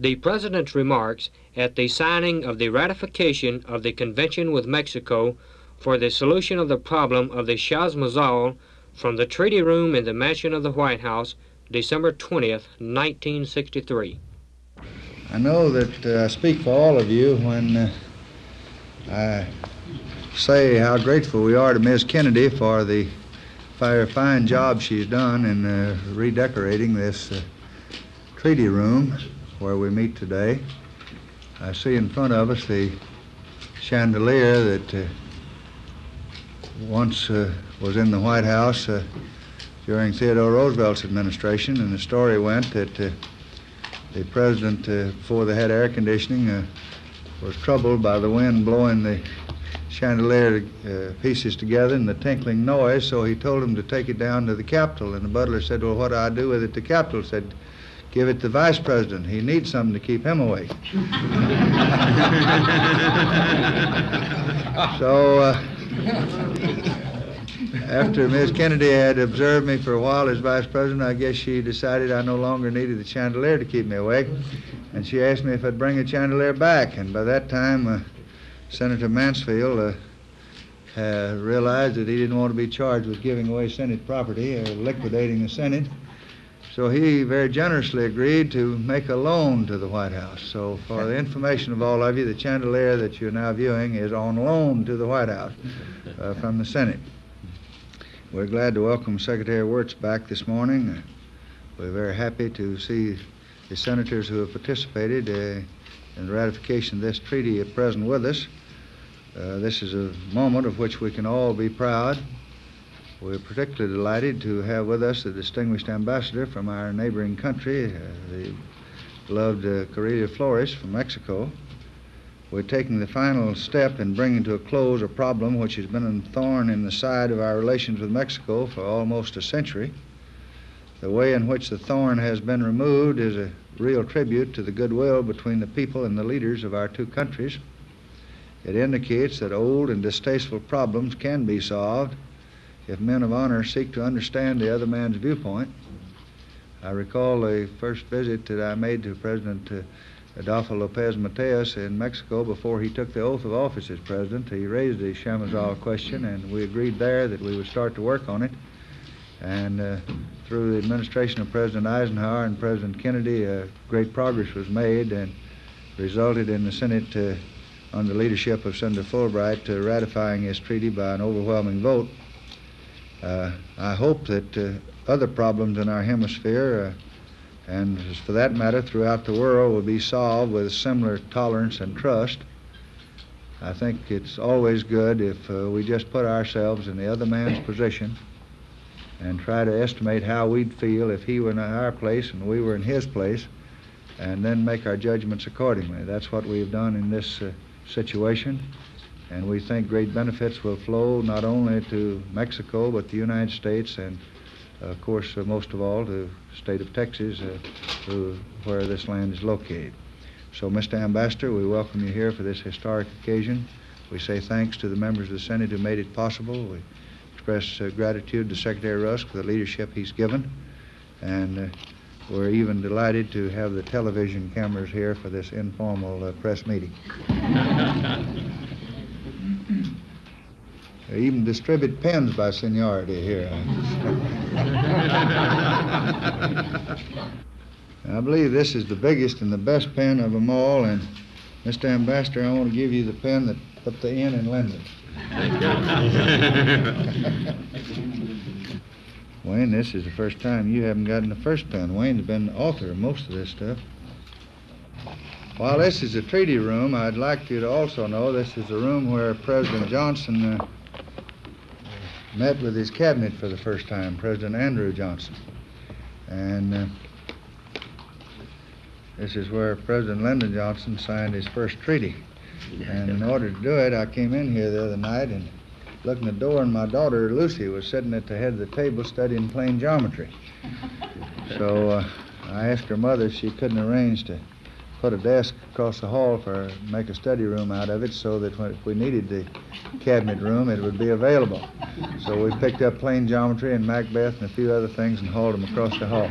the President's remarks at the signing of the ratification of the Convention with Mexico for the solution of the problem of the Chamizal from the Treaty Room in the Mansion of the White House, December 20th, 1963. I know that uh, I speak for all of you when uh, I say how grateful we are to Ms. Kennedy for the fine job she's done in uh, redecorating this uh, treaty room where we meet today. I see in front of us the chandelier that uh, once uh, was in the White House uh, during Theodore Roosevelt's administration, and the story went that uh, the president, before they had air conditioning, was troubled by the wind blowing the chandelier uh, pieces together and the tinkling noise, so he told him to take it down to the Capitol. And the butler said, Well, what do I do with it? The Capitol said, Give it to the vice president. He needs something to keep him awake. so, uh, after Ms. Kennedy had observed me for a while as vice president, I guess she decided I no longer needed the chandelier to keep me awake. And she asked me if I'd bring the chandelier back. And by that time, uh, Senator Mansfield uh, uh, realized that he didn't want to be charged with giving away Senate property or liquidating the Senate. So he very generously agreed to make a loan to the White House. So, for the information of all of you, the chandelier that you're now viewing is on loan to the White House uh, from the Senate. We're glad to welcome Secretary Wirtz back this morning. We're very happy to see the senators who have participated uh, in the ratification of this treaty at present with us. Uh, this is a moment of which we can all be proud. We're particularly delighted to have with us the distinguished ambassador from our neighboring country, uh, the beloved uh, Flores from Mexico. We're taking the final step in bringing to a close a problem which has been a thorn in the side of our relations with Mexico for almost a century. The way in which the thorn has been removed is a real tribute to the goodwill between the people and the leaders of our two countries. It indicates that old and distasteful problems can be solved if men of honor seek to understand the other man's viewpoint. I recall the first visit that I made to President uh, Adolfo Lopez Mateos in Mexico before he took the oath of office as president. He raised the Chamizal question, and we agreed there that we would start to work on it. And uh, through the administration of President Eisenhower and President Kennedy, uh, great progress was made and resulted in the Senate, uh, under the leadership of Senator Fulbright, uh, ratifying this treaty by an overwhelming vote. Uh, I hope that uh, other problems in our hemisphere, and for that matter throughout the world, will be solved with similar tolerance and trust. I think it's always good if we just put ourselves in the other man's position and try to estimate how we'd feel if he were in our place and we were in his place, and then make our judgments accordingly. That's what we've done in this uh, situation, and we think great benefits will flow not only to Mexico but the United States and, of course, uh, most of all to the state of Texas, uh, where this land is located. So, Mr. Ambassador, we welcome you here for this historic occasion. We say thanks to the members of the Senate who made it possible. We express uh, gratitude to Secretary Rusk for the leadership he's given. And uh, we're even delighted to have the television cameras here for this informal uh, press meeting. they even distribute pens by seniority here. I believe this is the biggest and the best pen of them all. And Mr. Ambassador, I want to give you the pen that put the in Lyndon. Wayne, this is the first time you haven't gotten the first pen. Wayne's been the author of most of this stuff. While this is the treaty room, I'd like you to also know this is the room where President Johnson uh, met with his cabinet for the first time, President Andrew Johnson. And uh, this is where President Lyndon Johnson signed his first treaty. And in order to do it, I came in here the other night and looked in the door, and my daughter Lucy was sitting at the head of the table studying plane geometry. So uh, I asked her mother if she couldn't arrange to put a desk across the hall for make a study room out of it so that when, if we needed the cabinet room, it would be available. So we picked up plane geometry and Macbeth and a few other things and hauled them across the hall.